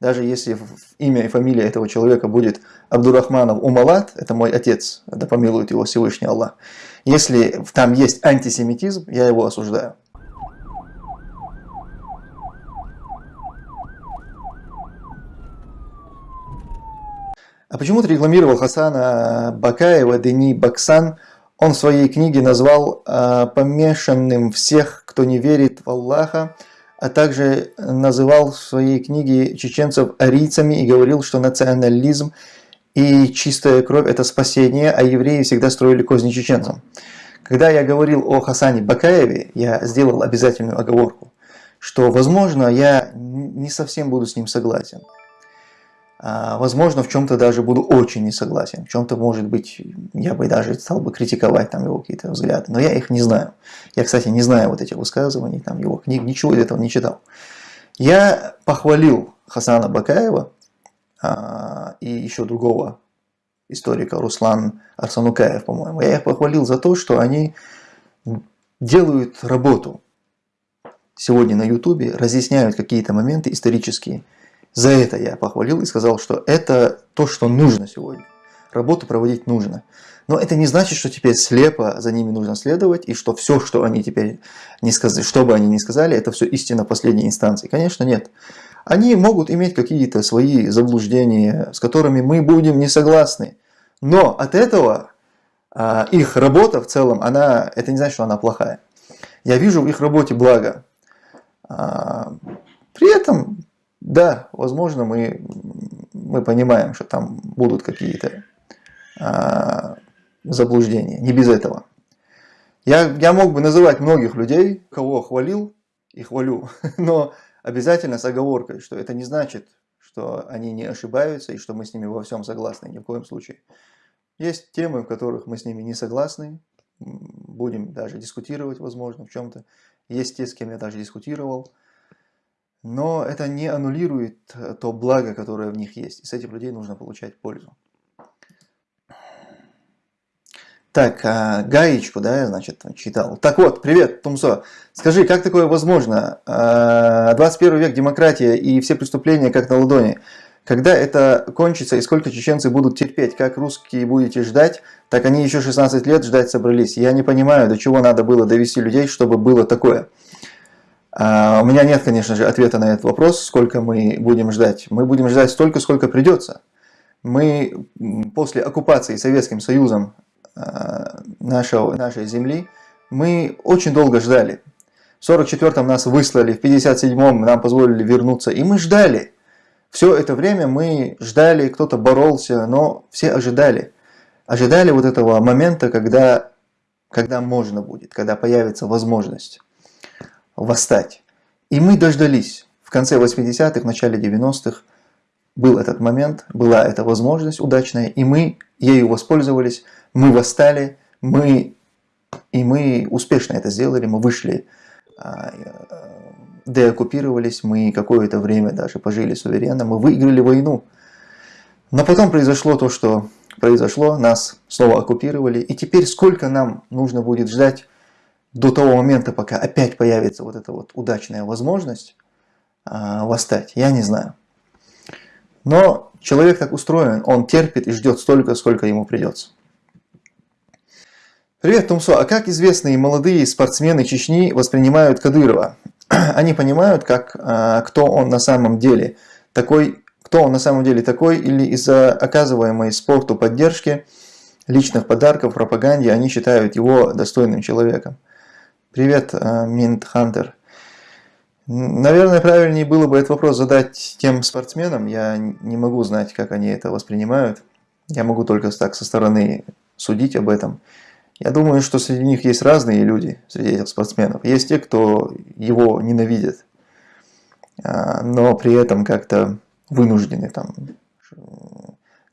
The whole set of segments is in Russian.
Даже если имя и фамилия этого человека будет Абдурахманов Умалат, это мой отец, да помилует его Всевышний Аллах. Если там есть антисемитизм, я его осуждаю. А почему ты рекламировал Хасана Бакаева, Дени Баксан? Он в своей книге назвал э, помешанным всех, кто не верит в Аллаха, а также называл в своей книге чеченцев арийцами и говорил, что национализм и чистая кровь – это спасение, а евреи всегда строили козни чеченцам. Когда я говорил о Хасане Бакаеве, я сделал обязательную оговорку, что, возможно, я не совсем буду с ним согласен. А, возможно, в чем-то даже буду очень не согласен. В чем-то, может быть, я бы даже стал бы критиковать там его какие-то взгляды. Но я их не знаю. Я, кстати, не знаю вот этих высказываний, там его книг, ничего из этого не читал. Я похвалил Хасана Бакаева а, и еще другого историка, Руслан Арсанукаев, по-моему. Я их похвалил за то, что они делают работу сегодня на Ютубе, разъясняют какие-то моменты исторические, за это я похвалил и сказал, что это то, что нужно сегодня. Работу проводить нужно. Но это не значит, что теперь слепо за ними нужно следовать, и что все, что они теперь не сказали, что бы они ни сказали, это все истина последней инстанции. Конечно, нет. Они могут иметь какие-то свои заблуждения, с которыми мы будем не согласны. Но от этого а, их работа в целом, она, это не значит, что она плохая. Я вижу в их работе благо. А, при этом да, возможно, мы, мы понимаем, что там будут какие-то а, заблуждения. Не без этого. Я, я мог бы называть многих людей, кого хвалил и хвалю, но обязательно с оговоркой, что это не значит, что они не ошибаются и что мы с ними во всем согласны, ни в коем случае. Есть темы, в которых мы с ними не согласны, будем даже дискутировать, возможно, в чем-то. Есть те, с кем я даже дискутировал, но это не аннулирует э, то благо, которое в них есть. И с этих людей нужно получать пользу. Так, а, гаечку, да, я, значит, читал. Так вот, привет, Тумсо. Скажи, как такое возможно? 21 а, век, демократия и все преступления как на ладони. Когда это кончится и сколько чеченцы будут терпеть? Как русские будете ждать, так они еще 16 лет ждать собрались. Я не понимаю, до чего надо было довести людей, чтобы было такое. А, у меня нет, конечно же, ответа на этот вопрос, сколько мы будем ждать. Мы будем ждать столько, сколько придется. Мы после оккупации Советским Союзом а, нашего, нашей земли, мы очень долго ждали. В 44-м нас выслали, в 57-м нам позволили вернуться, и мы ждали. Все это время мы ждали, кто-то боролся, но все ожидали. Ожидали вот этого момента, когда, когда можно будет, когда появится возможность восстать. И мы дождались. В конце 80-х, в начале 90-х был этот момент, была эта возможность удачная, и мы ею воспользовались, мы восстали, мы, и мы успешно это сделали, мы вышли, а, деоккупировались, мы какое-то время даже пожили суверенно, мы выиграли войну. Но потом произошло то, что произошло, нас снова оккупировали, и теперь сколько нам нужно будет ждать, до того момента, пока опять появится вот эта вот удачная возможность э, восстать, я не знаю. Но человек так устроен, он терпит и ждет столько, сколько ему придется. Привет, Тумсо. А как известные молодые спортсмены Чечни воспринимают Кадырова? Они понимают, как, э, кто он на самом деле такой, кто он на самом деле такой, или из-за оказываемой спорту поддержки, личных подарков, пропаганде, они считают его достойным человеком. Привет, Минт э, Хантер. Наверное, правильнее было бы этот вопрос задать тем спортсменам. Я не могу знать, как они это воспринимают. Я могу только так со стороны судить об этом. Я думаю, что среди них есть разные люди, среди этих спортсменов. Есть те, кто его ненавидит, а, но при этом как-то вынуждены там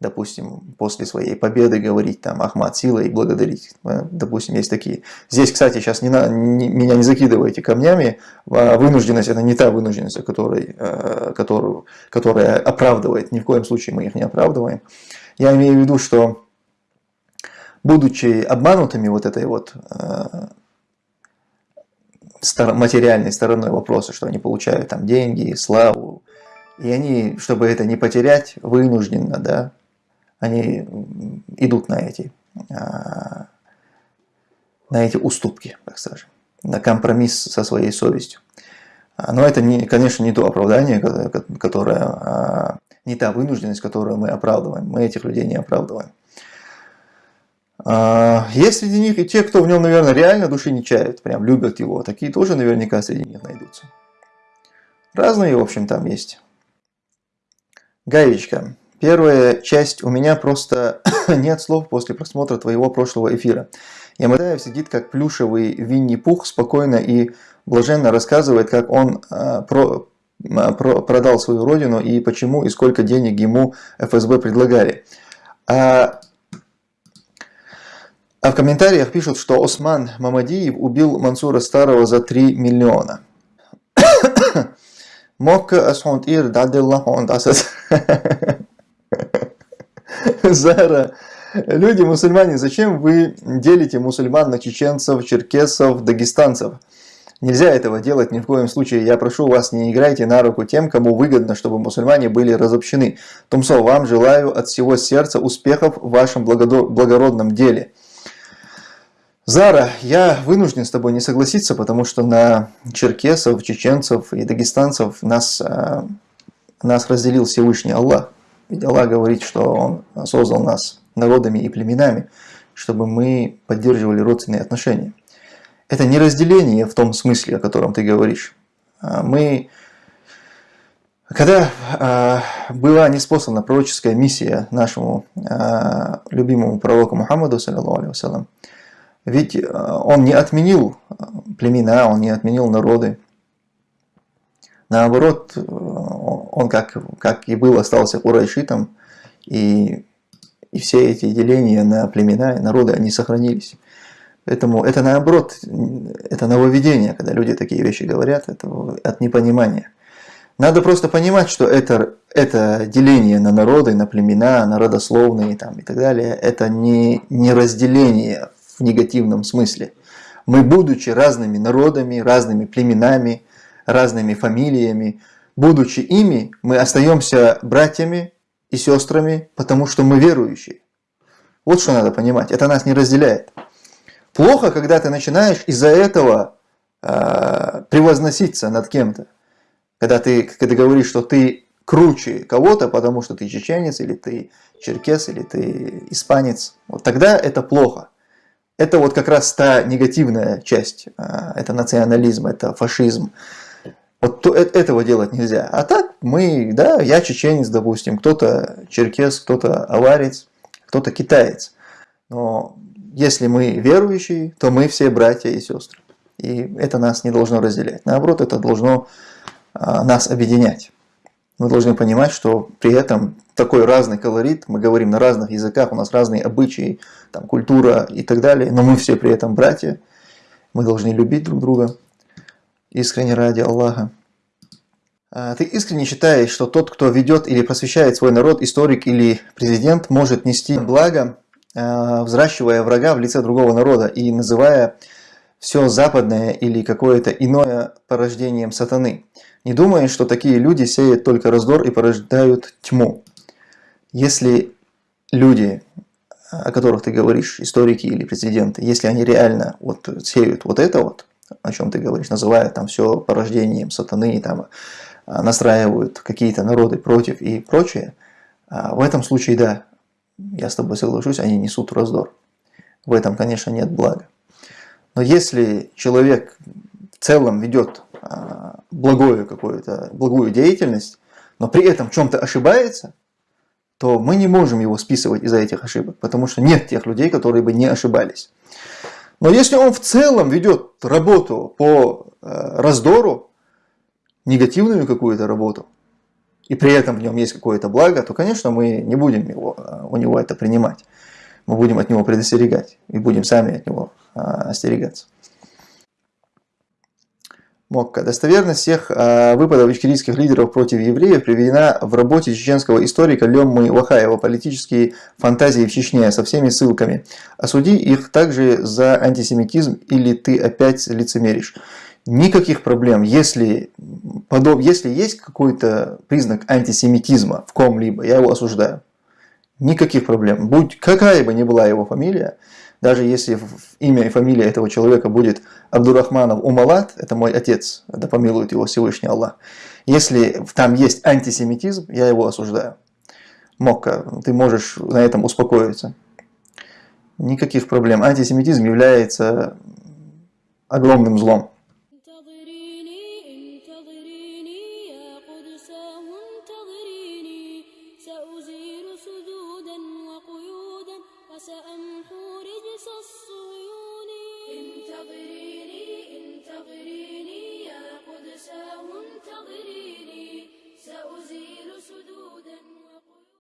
допустим, после своей победы говорить там Ахмад Сила и благодарить. Э, допустим, есть такие. Здесь, кстати, сейчас не на, не, меня не закидывайте камнями. А вынужденность это не та вынужденность, которой, э, которую, которая оправдывает. Ни в коем случае мы их не оправдываем. Я имею в виду, что будучи обманутыми вот этой вот э, материальной стороной вопроса, что они получают там деньги, славу, И они, чтобы это не потерять, вынужденно, да, они идут на эти, а, на эти уступки, так скажем, на компромисс со своей совестью. А, но это, не, конечно, не то оправдание, которое, а, не та вынужденность, которую мы оправдываем. Мы этих людей не оправдываем. Есть среди них и те, кто в нем, наверное, реально души не чают, прям любят его. Такие тоже наверняка среди них найдутся. Разные, в общем, там есть. Гаечка. Первая часть у меня просто нет слов после просмотра твоего прошлого эфира. Ямадаев сидит как плюшевый Винни-Пух, спокойно и блаженно рассказывает, как он а, про, а, про, продал свою родину и почему и сколько денег ему ФСБ предлагали. А, а в комментариях пишут, что Осман Мамадиев убил Мансура Старого за 3 миллиона. Мокка асхонт ир дадиллахонт асас. Зара. Люди, мусульмане, зачем вы делите мусульман на чеченцев, черкесов, дагестанцев? Нельзя этого делать ни в коем случае. Я прошу вас, не играйте на руку тем, кому выгодно, чтобы мусульмане были разобщены. Тумсо, вам желаю от всего сердца успехов в вашем благородном деле. Зара, я вынужден с тобой не согласиться, потому что на черкесов, чеченцев и дагестанцев нас, а, нас разделил Всевышний Аллах. Ведь Аллах говорит, что Он создал нас народами и племенами, чтобы мы поддерживали родственные отношения. Это не разделение в том смысле, о котором ты говоришь. А, мы, когда а, была неспослана пророческая миссия нашему любимому пророку Мухаммаду, саллиллаху ведь он не отменил племена, он не отменил народы. Наоборот, он как, как и был, остался курайшитом, и, и все эти деления на племена и народы, они сохранились. Поэтому это наоборот, это нововведение, когда люди такие вещи говорят, это от непонимания. Надо просто понимать, что это, это деление на народы, на племена, на родословные там, и так далее, это не, не разделение в негативном смысле. Мы, будучи разными народами, разными племенами, разными фамилиями, будучи ими, мы остаемся братьями и сестрами, потому что мы верующие. Вот что надо понимать, это нас не разделяет. Плохо, когда ты начинаешь из-за этого э, превозноситься над кем-то. Когда ты, когда говоришь, что ты круче кого-то, потому что ты чеченец, или ты черкес, или ты испанец. Вот тогда это плохо. Это вот как раз та негативная часть. Э, это национализм, это фашизм. Вот то, э, этого делать нельзя. А так мы, да, я чеченец, допустим, кто-то черкес, кто-то аварец, кто-то китаец. Но если мы верующие, то мы все братья и сестры. И это нас не должно разделять. Наоборот, это должно а, нас объединять. Мы должны понимать, что при этом такой разный колорит, мы говорим на разных языках, у нас разные обычаи, там, культура и так далее, но мы все при этом братья, мы должны любить друг друга искренне ради Аллаха. А, ты искренне считаешь, что тот, кто ведет или просвещает свой народ, историк или президент, может нести благо, а, взращивая врага в лице другого народа и называя все западное или какое-то иное порождением сатаны. Не думая, что такие люди сеют только раздор и порождают тьму. Если люди, о которых ты говоришь, историки или президенты, если они реально вот сеют вот это вот, о чем ты говоришь, называя там все порождением сатаны, там, а, настраивают какие-то народы против и прочее, а, в этом случае, да, я с тобой соглашусь, они несут раздор. В этом, конечно, нет блага. Но если человек в целом ведет а, благую какую-то, благую деятельность, но при этом в чем-то ошибается, то мы не можем его списывать из-за этих ошибок, потому что нет тех людей, которые бы не ошибались. Но если он в целом ведет работу по э, раздору, негативную какую-то работу, и при этом в нем есть какое-то благо, то, конечно, мы не будем его, э, у него это принимать. Мы будем от него предостерегать и будем сами от него э, остерегаться. Мокка. Достоверность всех э, выпадов ичкерийских лидеров против евреев приведена в работе чеченского историка Леммы Вахаева «Политические фантазии в Чечне» со всеми ссылками. Осуди их также за антисемитизм или ты опять лицемеришь. Никаких проблем, если, подоб... если есть какой-то признак антисемитизма в ком-либо, я его осуждаю. Никаких проблем. Будь какая бы ни была его фамилия, даже если имя и фамилия этого человека будет Абдурахманов Умалат, это мой отец, да помилует его Всевышний Аллах. Если там есть антисемитизм, я его осуждаю. Мокка, ты можешь на этом успокоиться. Никаких проблем. Антисемитизм является огромным злом.